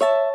you